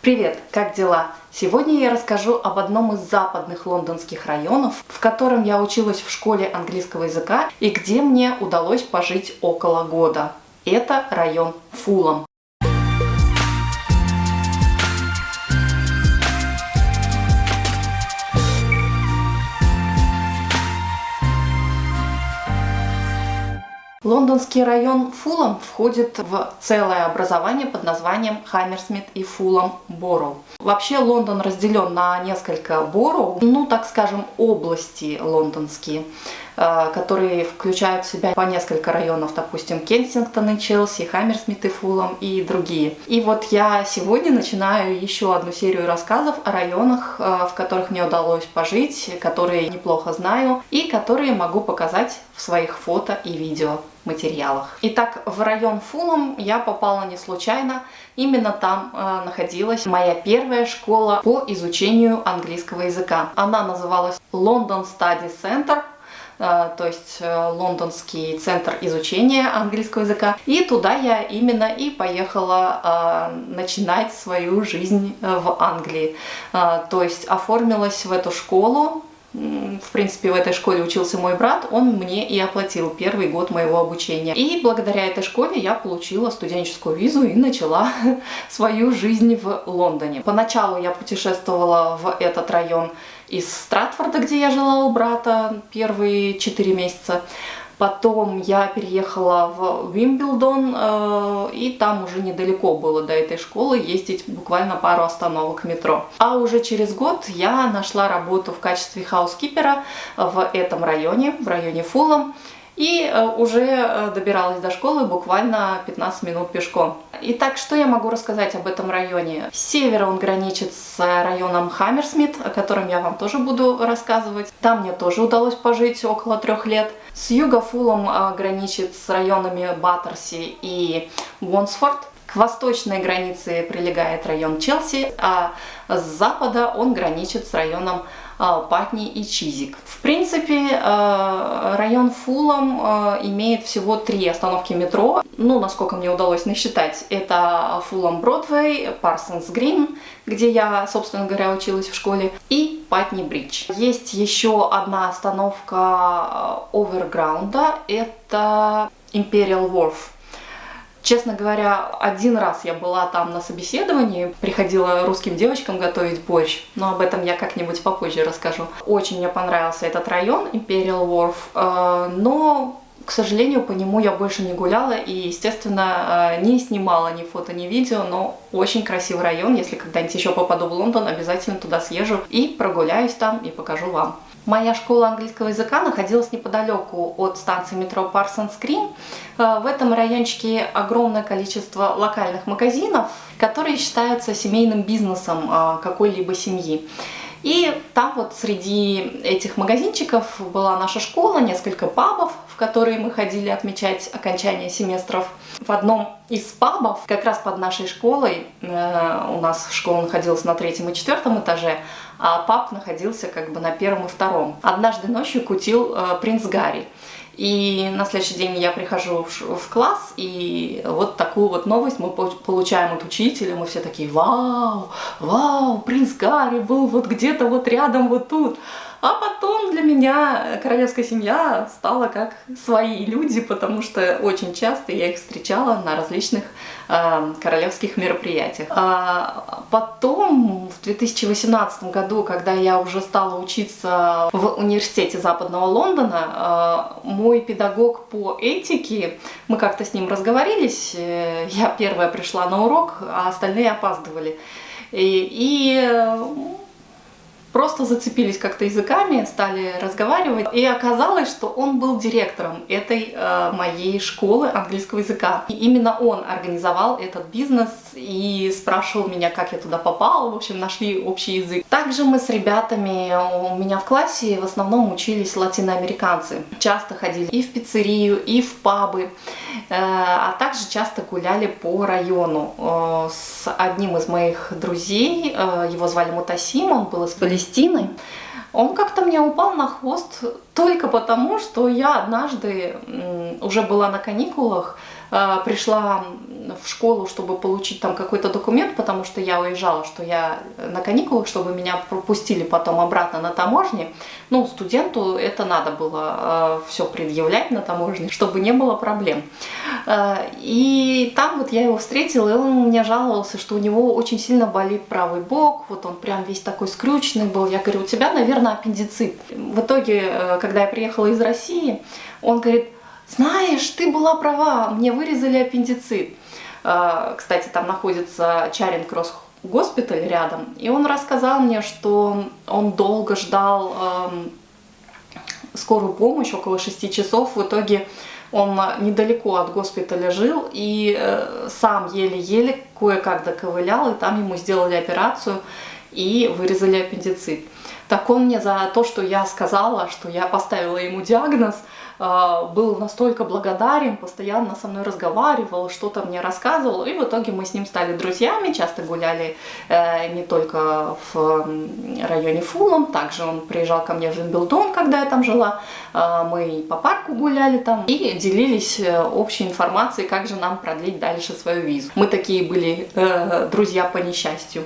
Привет, как дела? Сегодня я расскажу об одном из западных лондонских районов, в котором я училась в школе английского языка и где мне удалось пожить около года. Это район Фулом. Лондонский район Фулом входит в целое образование под названием Хаммерсмит и Фулом Бороу. Вообще Лондон разделен на несколько бороу, ну так скажем области лондонские, э, которые включают в себя по несколько районов, допустим, Кенсингтон и Челси, Хаммерсмит и Фулом и другие. И вот я сегодня начинаю еще одну серию рассказов о районах, э, в которых мне удалось пожить, которые неплохо знаю и которые могу показать в своих фото и видео материалах. Итак, в район Фулом я попала не случайно. Именно там э, находилась моя первая школа по изучению английского языка. Она называлась London Study Center э, то есть э, лондонский центр изучения английского языка. И туда я именно и поехала э, начинать свою жизнь в Англии. То есть оформилась в эту школу в принципе, в этой школе учился мой брат, он мне и оплатил первый год моего обучения. И благодаря этой школе я получила студенческую визу и начала свою жизнь в Лондоне. Поначалу я путешествовала в этот район из Стратфорда, где я жила у брата первые 4 месяца. Потом я переехала в Вимблдон, э, и там уже недалеко было до этой школы, ездить буквально пару остановок метро. А уже через год я нашла работу в качестве хаускипера в этом районе, в районе Фулом и э, уже э, добиралась до школы буквально 15 минут пешком. Итак, что я могу рассказать об этом районе? С севера он граничит с районом Хаммерсмит, о котором я вам тоже буду рассказывать. Там мне тоже удалось пожить около трех лет. С юга Фулом э, граничит с районами Баттерси и Уонсфорд. К восточной границе прилегает район Челси, а с запада он граничит с районом Патни и Чизик. В принципе, а, район Фулом а, имеет всего три остановки метро. Ну, насколько мне удалось насчитать, это Фулом Бродвей, Парсонс Грин, где я, собственно говоря, училась в школе, и Патни Бридж. Есть еще одна остановка Оверграунда, это Imperial Wharf. Честно говоря, один раз я была там на собеседовании, приходила русским девочкам готовить борщ, но об этом я как-нибудь попозже расскажу. Очень мне понравился этот район, Imperial Wharf, э, но к сожалению, по нему я больше не гуляла и, естественно, э, не снимала ни фото, ни видео, но очень красивый район. Если когда-нибудь еще попаду в Лондон, обязательно туда съезжу и прогуляюсь там и покажу вам. Моя школа английского языка находилась неподалеку от станции метро Парсонс Грин. Э, в этом райончике огромное количество локальных магазинов, которые считаются семейным бизнесом э, какой-либо семьи. И там вот среди этих магазинчиков была наша школа, несколько пабов, в которые мы ходили отмечать окончание семестров. В одном из пабов, как раз под нашей школой, э, у нас школа находилась на третьем и четвертом этаже, а паб находился как бы на первом и втором. Однажды ночью кутил э, принц Гарри. И на следующий день я прихожу в, класс, и вот такую вот новость мы получаем от учителя. Мы все такие, вау, вау, принц Гарри был вот где-то вот рядом, вот тут. А потом для меня королевская семья стала как свои люди, потому что очень часто я их встречала на различных э, королевских мероприятиях. А потом, в 2018 году, когда я уже стала учиться в университете Западного Лондона, э, мой педагог по этике, мы как-то с ним разговорились, э, я первая пришла на урок, а остальные опаздывали. И, и просто зацепились как-то языками, стали разговаривать, и оказалось, что он был директором этой э, моей школы английского языка. И именно он организовал этот бизнес и спрашивал меня, как я туда попала, в общем, нашли общий язык. Также мы с ребятами у меня в классе в основном учились латиноамериканцы. Часто ходили и в пиццерию, и в пабы, э, а также часто гуляли по району. Э, с одним из моих друзей, э, его звали Мутасим, он был из Палестины, он как-то мне упал на хвост только потому, что я однажды уже была на каникулах пришла в школу, чтобы получить там какой-то документ, потому что я уезжала, что я на каникулах, чтобы меня пропустили потом обратно на таможне. Ну, студенту это надо было э, все предъявлять на таможне, чтобы не было проблем. Э, и там вот я его встретила, и он мне жаловался, что у него очень сильно болит правый бок, вот он прям весь такой скрюченный был. Я говорю, у тебя, наверное, аппендицит. В итоге, э, когда я приехала из России, он говорит, знаешь, ты была права, мне вырезали аппендицит. Э, кстати, там находится Чаринг Кросс госпиталь рядом, и он рассказал мне, что он долго ждал эм, скорую помощь, около 6 часов. В итоге он недалеко от госпиталя жил и э, сам еле-еле кое-как доковылял, и там ему сделали операцию и вырезали аппендицит. Так он мне за то, что я сказала, что я поставила ему диагноз, был настолько благодарен, постоянно со мной разговаривал, что-то мне рассказывал, и в итоге мы с ним стали друзьями, часто гуляли э, не только в районе Фулом, также он приезжал ко мне в Вимблдон, когда я там жила, а, мы по парку гуляли там и делились э, общей информацией, как же нам продлить дальше свою визу. Мы такие были э, друзья по несчастью.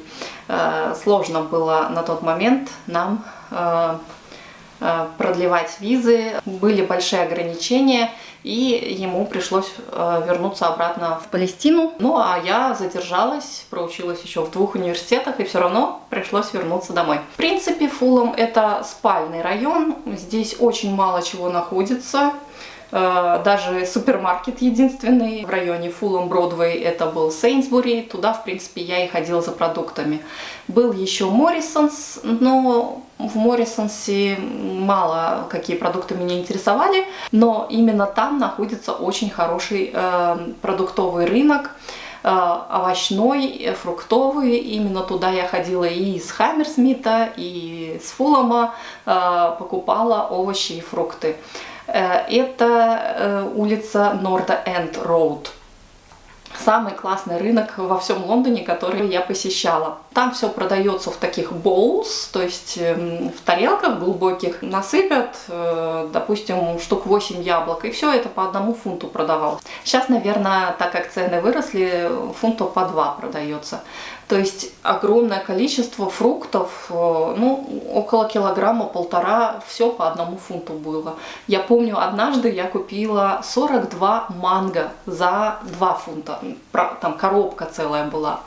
Сложно было на тот момент нам продлевать визы, были большие ограничения, и ему пришлось э, вернуться обратно в Палестину. Ну а я задержалась, проучилась еще в двух университетах, и все равно пришлось вернуться домой. В принципе, Фулом это спальный район, здесь очень мало чего находится. Э, даже супермаркет единственный в районе Фулом Бродвей, это был Сейнсбури, туда, в принципе, я и ходила за продуктами. Был еще Моррисонс, но в Моррисонсе мало какие продукты меня интересовали, но именно там находится очень хороший э, продуктовый рынок, овощной, фруктовый. Именно туда я ходила и с Хаммерсмита, и с Фулома, э, покупала овощи и фрукты. Э, это э, улица Норда Энд Роуд. Самый классный рынок во всем Лондоне, который я посещала. Там все продается в таких bowls, то есть эм, в тарелках глубоких. Насыпят, э, допустим, штук 8 яблок, и все это по одному фунту продавалось. Сейчас, наверное, так как цены выросли, фунтов по 2 продается. То есть огромное количество фруктов, э, ну, около килограмма, полтора, все по одному фунту было. Я помню, однажды я купила 42 манго за 2 фунта, там коробка целая была.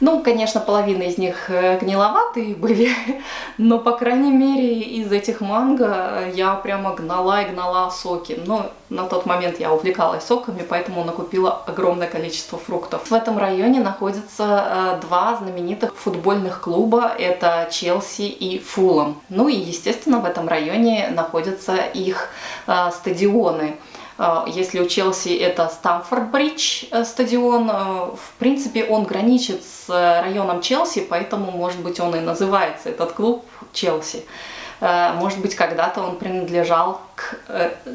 Ну, конечно, половина из них э, гниловатые были, но, по крайней мере, из этих манго я прямо гнала и гнала соки. Но на тот момент я увлекалась соками, поэтому накупила огромное количество фруктов. В этом районе находятся э, два знаменитых футбольных клуба. Это Челси и Фулом. Ну и, естественно, в этом районе находятся их э, стадионы. А, если у Челси это Стамфорд-Бридж э, стадион, э, в принципе он граничит с районом Челси, поэтому, может быть, он и называется, этот клуб, Челси. Э, может быть, когда-то он принадлежал к,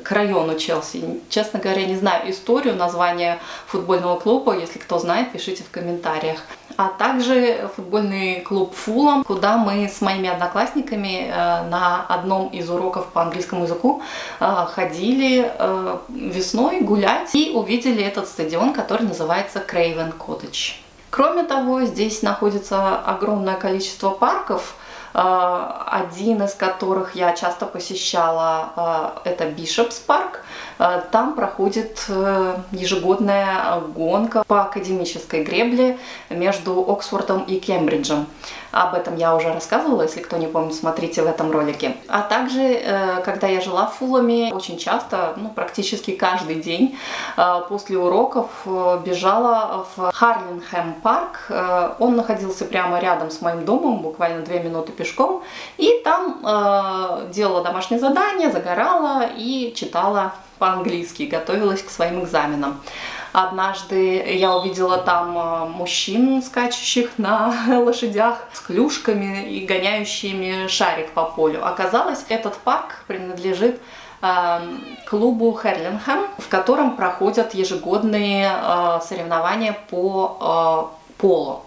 к району Челси. Честно говоря, не знаю историю названия футбольного клуба. Если кто знает, пишите в комментариях а также футбольный клуб Фулом, куда мы с моими одноклассниками э, на одном из уроков по английскому языку э, ходили э, весной гулять и увидели этот стадион, который называется Craven Cottage. Кроме того, здесь находится огромное количество парков, один из которых я часто посещала, это Бишопс парк. Э, там проходит э, ежегодная гонка по академической гребле между Оксфордом и Кембриджем. Об этом я уже рассказывала, если кто не помнит, смотрите в этом ролике. А также, э, когда я жила в Фуламе, очень часто, ну, практически каждый день после уроков бежала в Харлинхэм парк. Он находился прямо рядом с моим домом, буквально две минуты пешком. И там делала домашнее задание, загорала и читала по-английски, готовилась к своим экзаменам. Однажды я увидела там э, мужчин, скачущих на лошадях с клюшками и гоняющими шарик по полю. Оказалось, этот парк принадлежит э, клубу Херлинхэм, в котором проходят ежегодные э, соревнования по полу.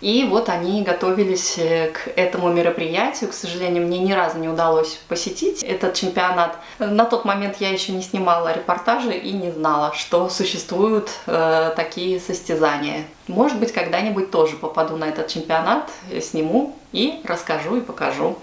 И вот они готовились э, к этому мероприятию. К сожалению, мне ни разу не удалось посетить этот чемпионат. На тот момент я еще не снимала репортажи и не знала, что существуют э, такие состязания. Может быть, когда-нибудь тоже попаду на этот чемпионат, сниму и расскажу и покажу,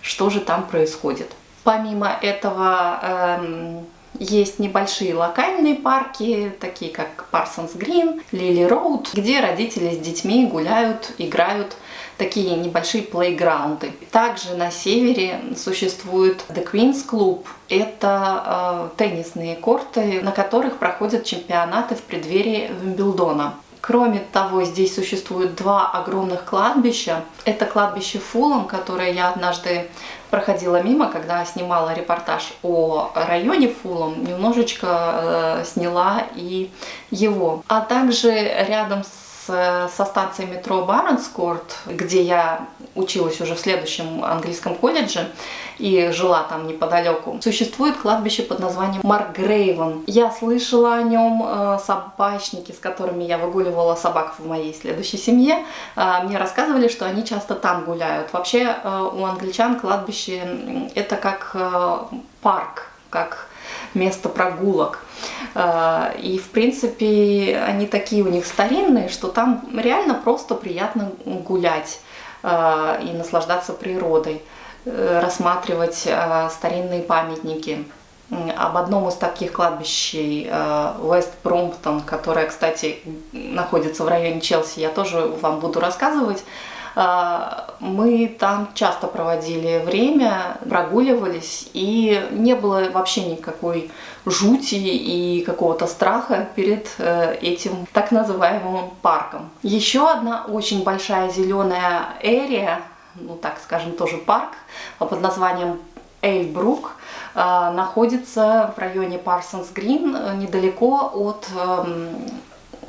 что же там происходит. Помимо этого, эм, есть небольшие локальные парки, такие как Parsons Green, Lily Road, где родители с детьми гуляют, играют такие небольшие плейграунды. Также на севере существует The Queen's Club. Это э, теннисные корты, на которых проходят чемпионаты в преддверии Вимблдона. Кроме того, здесь существует два огромных кладбища. Это кладбище Фулом, которое я однажды проходила мимо, когда снимала репортаж о районе Фулом, немножечко э, сняла и его. А также рядом с со станции метро Барнскорт, где я училась уже в следующем английском колледже и жила там неподалеку, существует кладбище под названием Маркгрейвен. Я слышала о нем, э, собачники, с которыми я выгуливала собак в моей следующей семье, э, мне рассказывали, что они часто там гуляют. Вообще э, у англичан кладбище это как парк, как место прогулок. А, и, в принципе, они такие у них старинные, что там реально просто приятно гулять а, и наслаждаться природой, э, рассматривать старинные памятники. Об одном из таких кладбищей, Вест Бромптон, которое, кстати, находится в районе Челси, я тоже вам буду рассказывать. А, мы там часто проводили время, прогуливались, и не было вообще никакой жути и какого-то страха перед э, этим так называемым парком. Еще одна очень большая зеленая эрия, ну так скажем, тоже парк под названием Эйльбрук, э, находится в районе Парсонс Грин, э, недалеко от эм,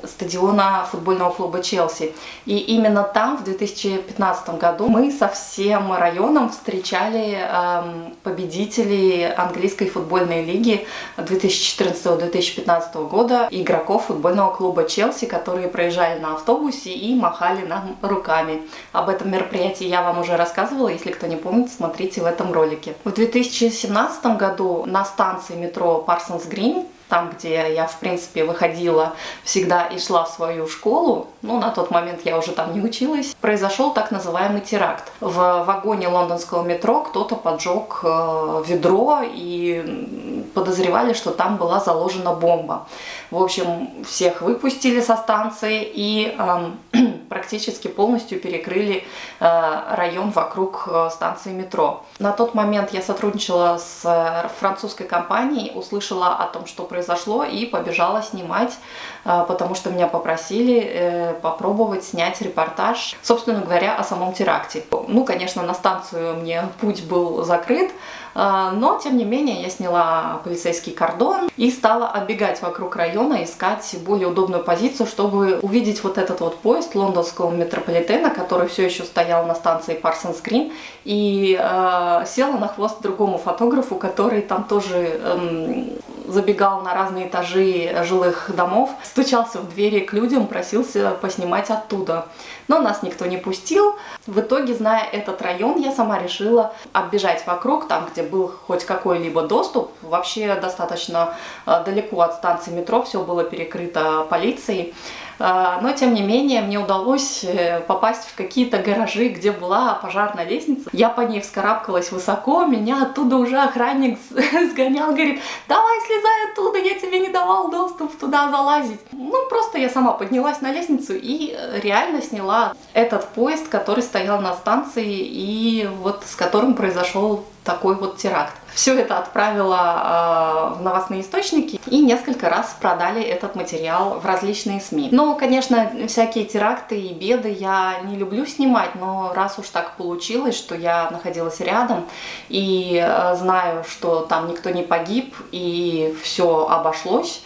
стадиона футбольного клуба Челси. И именно там в 2015 году мы со всем районом встречали эм, победителей английской футбольной лиги 2014-2015 года, игроков футбольного клуба Челси, которые проезжали на автобусе и махали нам руками. Об этом мероприятии я вам уже рассказывала, если кто не помнит, смотрите в этом ролике. В 2017 году на станции метро Парсонс Грин там, где я, в принципе, выходила всегда и шла в свою школу, ну, на тот момент я уже там не училась, произошел так называемый теракт. В вагоне лондонского метро кто-то поджег э, ведро и подозревали, что там была заложена бомба. В общем, всех выпустили со станции и э, практически полностью перекрыли э, район вокруг э, станции метро. На тот момент я сотрудничала с э, французской компанией, услышала о том, что произошло и побежала снимать, потому что меня попросили попробовать снять репортаж, собственно говоря, о самом теракте. Ну, конечно, на станцию мне путь был закрыт, но, тем не менее, я сняла полицейский кордон и стала оббегать вокруг района, искать более удобную позицию, чтобы увидеть вот этот вот поезд лондонского метрополитена, который все еще стоял на станции Parsons Green, и э, села на хвост другому фотографу, который там тоже э, забегал на разные этажи жилых домов, стучался в двери к людям, просился поснимать оттуда. Но нас никто не пустил. В итоге, зная этот район, я сама решила оббежать вокруг, там, где был хоть какой-либо доступ. Вообще достаточно э, далеко от станции метро, все было перекрыто полицией. А, но, тем не менее, мне удалось э, попасть в какие-то гаражи, где была пожарная лестница. Я по ней вскарабкалась высоко, меня оттуда уже охранник сгонял, говорит, давай слезай оттуда, я тебе не давал доступ туда залазить. Ну, просто я сама поднялась на лестницу и э, реально сняла этот поезд, который стоял на станции и вот с которым произошел такой вот теракт. Все это отправила э, в новостные источники и несколько раз продали этот материал в различные СМИ. Но, конечно, всякие теракты и беды я не люблю снимать, но раз уж так получилось, что я находилась рядом и э, знаю, что там никто не погиб и все обошлось,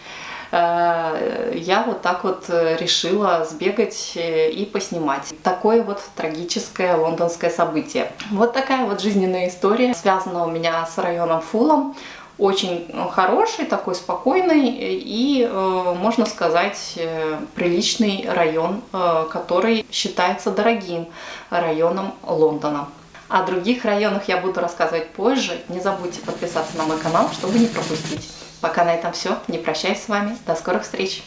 я вот так вот э, решила сбегать э, и поснимать. Такое вот трагическое лондонское событие. Вот такая вот жизненная история, связана у меня с районом Фулом. очень хороший, такой спокойный и, можно сказать, приличный район, который считается дорогим районом Лондона. О других районах я буду рассказывать позже. Не забудьте подписаться на мой канал, чтобы не пропустить. Пока на этом все. Не прощаюсь с вами. До скорых встреч!